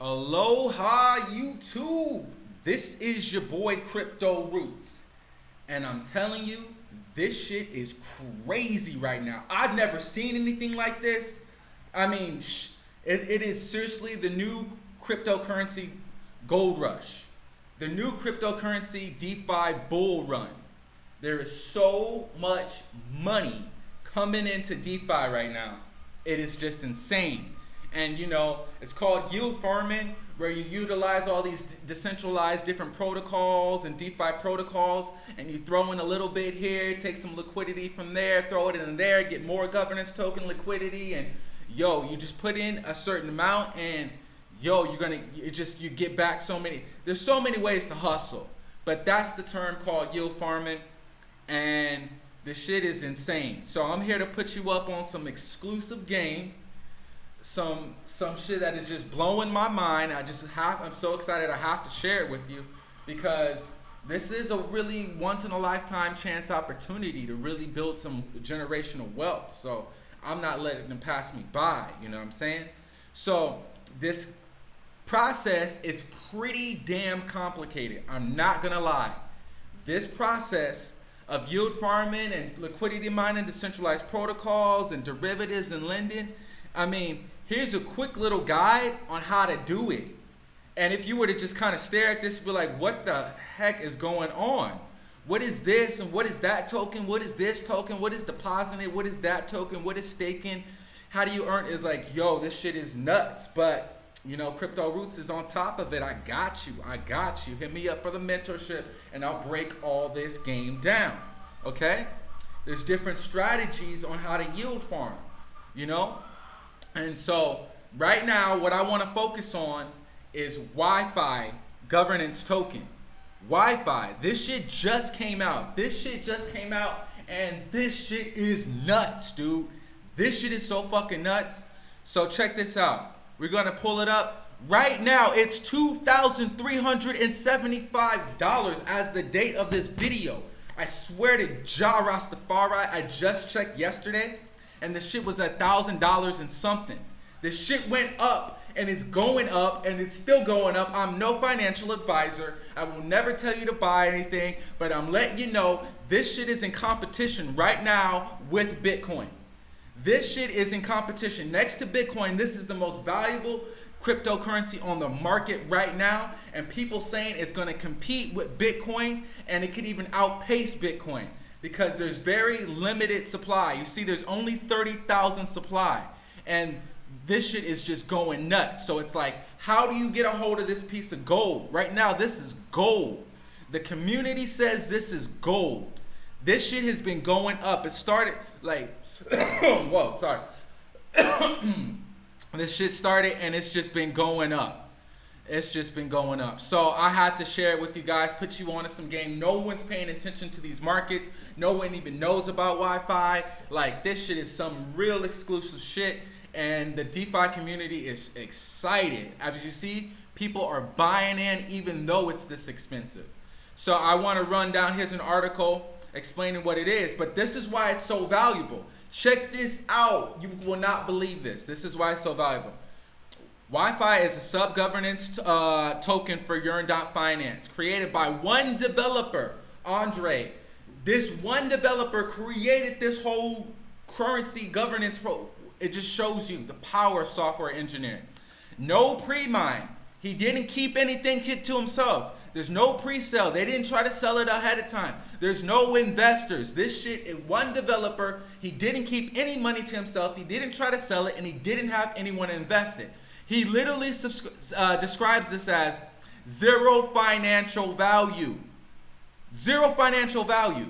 Aloha YouTube. This is your boy Crypto Roots. And I'm telling you, this shit is crazy right now. I've never seen anything like this. I mean, it, it is seriously the new cryptocurrency gold rush. The new cryptocurrency DeFi bull run. There is so much money coming into DeFi right now. It is just insane. And you know, it's called yield farming, where you utilize all these decentralized different protocols and DeFi protocols, and you throw in a little bit here, take some liquidity from there, throw it in there, get more governance token liquidity, and yo, you just put in a certain amount, and yo, you're gonna, you just, you get back so many, there's so many ways to hustle, but that's the term called yield farming, and the shit is insane. So I'm here to put you up on some exclusive game some some shit that is just blowing my mind. I just have I'm so excited I have to share it with you because this is a really once in a lifetime chance opportunity to really build some generational wealth. So I'm not letting them pass me by, you know what I'm saying? So this process is pretty damn complicated. I'm not gonna lie. This process of yield farming and liquidity mining, decentralized protocols and derivatives and lending I mean, here's a quick little guide on how to do it. And if you were to just kind of stare at this, be like, what the heck is going on? What is this and what is that token? What is this token? What is depositing? What is that token? What is staking? How do you earn? Is like, yo, this shit is nuts. But you know, Crypto Roots is on top of it. I got you. I got you. Hit me up for the mentorship and I'll break all this game down. Okay? There's different strategies on how to yield farm. You know? And so right now, what I want to focus on is YFI governance token. YFI, this shit just came out. This shit just came out and this shit is nuts, dude. This shit is so fucking nuts. So check this out. We're gonna pull it up. Right now, it's $2,375 as the date of this video. I swear to Jah Rastafari, I just checked yesterday and the shit was a thousand dollars and something. The shit went up and it's going up and it's still going up. I'm no financial advisor. I will never tell you to buy anything, but I'm letting you know this shit is in competition right now with Bitcoin. This shit is in competition. Next to Bitcoin, this is the most valuable cryptocurrency on the market right now. And people saying it's going to compete with Bitcoin and it could even outpace Bitcoin because there's very limited supply. You see, there's only 30,000 supply. And this shit is just going nuts. So it's like, how do you get a hold of this piece of gold? Right now, this is gold. The community says this is gold. This shit has been going up. It started like, whoa, sorry. this shit started and it's just been going up it's just been going up. So I had to share it with you guys, put you on to some game. No one's paying attention to these markets. No one even knows about YFI. Like this shit is some real exclusive shit. And the DeFi community is excited. As you see, people are buying in even though it's this expensive. So I want to run down, here's an article explaining what it is. But this is why it's so valuable. Check this out. You will not believe this. This is why it's so valuable. YFI is a sub-governance uh, token for Yearn Finance, created by one developer, Andre. This one developer created this whole currency governance pro. It just shows you the power of software engineering. No pre-mine. He didn't keep anything to himself. There's no pre-sale. They didn't try to sell it ahead of time. There's no investors. This shit one developer. He didn't keep any money to himself. He didn't try to sell it, and he didn't have anyone invest it. He literally uh, describes this as zero financial value. Zero financial value.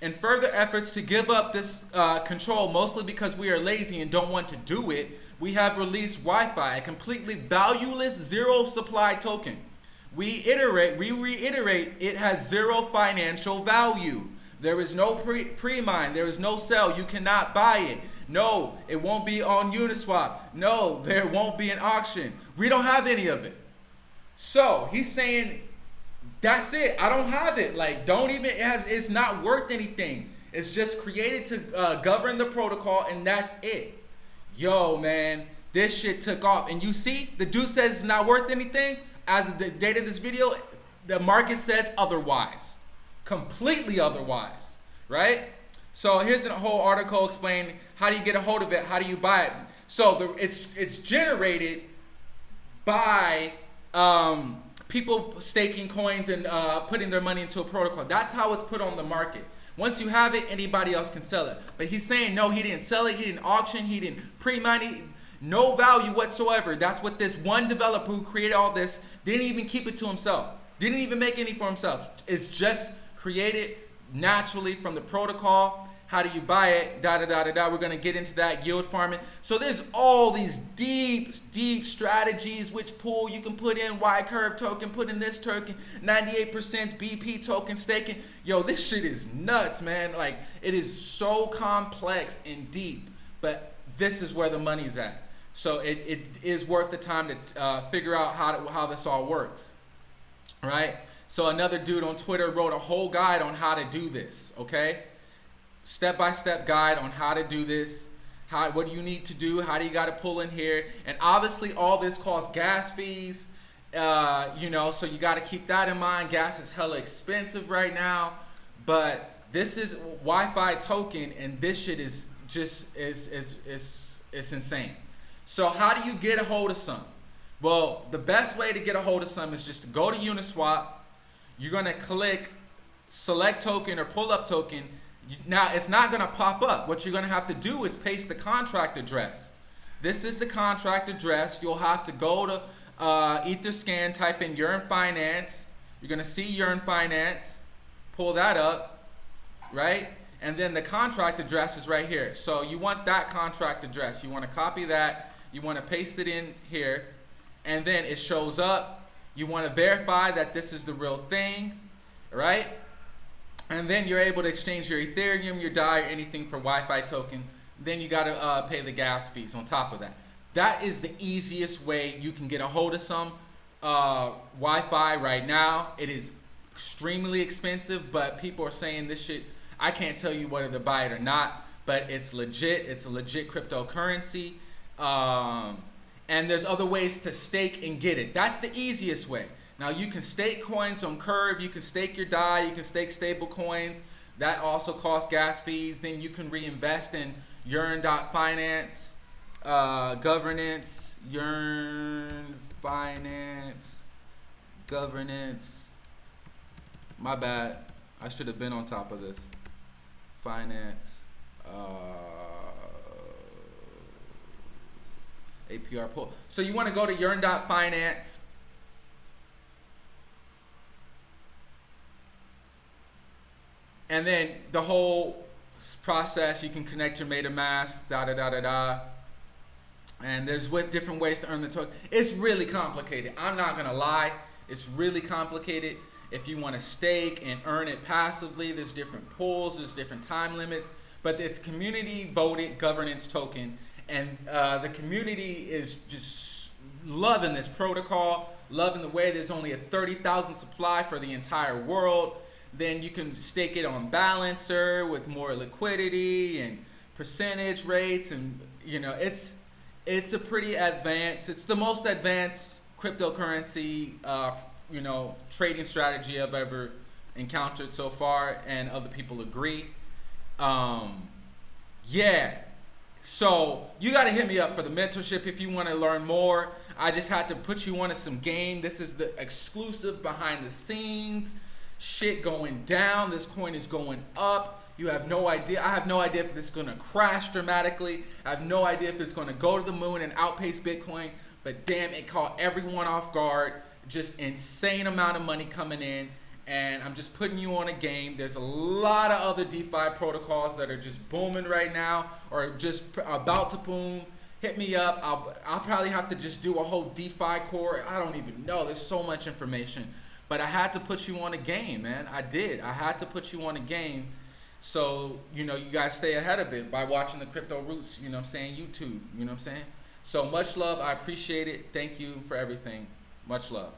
In further efforts to give up this uh, control, mostly because we are lazy and don't want to do it, we have released YFI, a completely valueless zero supply token. We iterate, we reiterate, it has zero financial value. There is no pre-mine, there is no sell, you cannot buy it. No, it won't be on Uniswap. No, there won't be an auction. We don't have any of it. So he's saying, that's it. I don't have it. Like, don't even, it has, it's not worth anything. It's just created to uh, govern the protocol and that's it. Yo, man, this shit took off. And you see, the dude says it's not worth anything. As of the date of this video, the market says otherwise. Completely otherwise, right? So here's a whole article explaining how do you get a hold of it, how do you buy it. So the, it's it's generated by um, people staking coins and uh, putting their money into a protocol. That's how it's put on the market. Once you have it, anybody else can sell it. But he's saying no, he didn't sell it, he didn't auction, he didn't pre-money, no value whatsoever. That's what this one developer who created all this didn't even keep it to himself. Didn't even make any for himself. It's just created naturally from the protocol how do you buy it? Da da da da da. We're gonna get into that yield farming. So there's all these deep, deep strategies which pool you can put in Y curve token, put in this token, 98% BP token staking. Yo, this shit is nuts, man. Like it is so complex and deep, but this is where the money's at. So it, it is worth the time to uh, figure out how, to, how this all works, right? So another dude on Twitter wrote a whole guide on how to do this, okay? Step-by-step guide on how to do this how what do you need to do how do you got to pull in here. And obviously all this costs gas fees uh, you know so you got to keep that in mind. Gas is hella expensive right now but this is YFI token and this shit is just is is is it's insane. So how do you get a hold of some? Well the best way to get a hold of some is just to go to Uniswap. You're gonna click select token or pull up token now, it's not going to pop up. What you're going to have to do is paste the contract address. This is the contract address. You'll have to go to uh, Etherscan, type in Yearn Finance. You're going to see Yearn Finance. Pull that up, right? And then the contract address is right here. So you want that contract address. You want to copy that. You want to paste it in here. And then it shows up. You want to verify that this is the real thing, right? And then you're able to exchange your Ethereum, your DAI, or anything for YFI token. Then you got to uh, pay the gas fees on top of that. That is the easiest way you can get a hold of some uh, YFI right now. It is extremely expensive, but people are saying this shit. I can't tell you whether to buy it or not, but it's legit. It's a legit cryptocurrency. Um, and there's other ways to stake and get it. That's the easiest way. Now you can stake coins on Curve, you can stake your DAI, you can stake stable coins. That also costs gas fees. Then you can reinvest in Yearn.finance, uh, governance, Yearn finance, governance. My bad. I should have been on top of this. Finance. Uh, APR pool. So you want to go to Yearn.finance And then the whole process, you can connect your MetaMask, da da da da da. And there's what different ways to earn the token. It's really complicated. I'm not gonna lie. It's really complicated. If you want to stake and earn it passively, there's different pools, there's different time limits. But it's community voted governance token, and uh, the community is just loving this protocol, loving the way there's only a 30,000 supply for the entire world then you can stake it on balancer with more liquidity and percentage rates and you know it's it's a pretty advanced it's the most advanced cryptocurrency uh, you know trading strategy I've ever encountered so far and other people agree. Um, yeah. So you got to hit me up for the mentorship if you want to learn more. I just had to put you on to some game. This is the exclusive behind the scenes shit going down. This coin is going up. You have no idea. I have no idea if this is going to crash dramatically. I have no idea if it's going to go to the moon and outpace Bitcoin. But damn, it caught everyone off guard. Just insane amount of money coming in. And I'm just putting you on a game. There's a lot of other DeFi protocols that are just booming right now or just about to boom. Hit me up. I'll, I'll probably have to just do a whole DeFi core. I don't even know. There's so much information. But I had to put you on a game, man. I did. I had to put you on a game. So, you know, you guys stay ahead of it by watching the Crypto Roots, you know I'm saying, YouTube, you know I'm saying? So much love. I appreciate it. Thank you for everything. Much love.